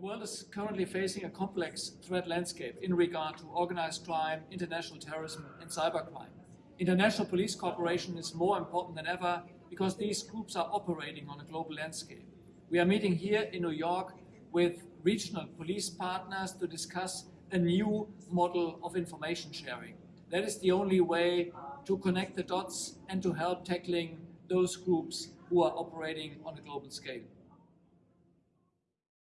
The world is currently facing a complex threat landscape in regard to organized crime, international terrorism and cybercrime. International police cooperation is more important than ever because these groups are operating on a global landscape. We are meeting here in New York with regional police partners to discuss a new model of information sharing. That is the only way to connect the dots and to help tackling those groups who are operating on a global scale.